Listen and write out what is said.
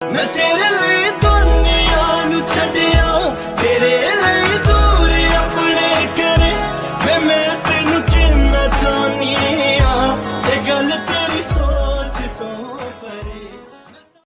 ਮੈਂ ਤੇਰੇ ਲਈ ਦੁਨੀਆ ਨੂੰ ਛੱਡਿਆ ਤੇਰੇ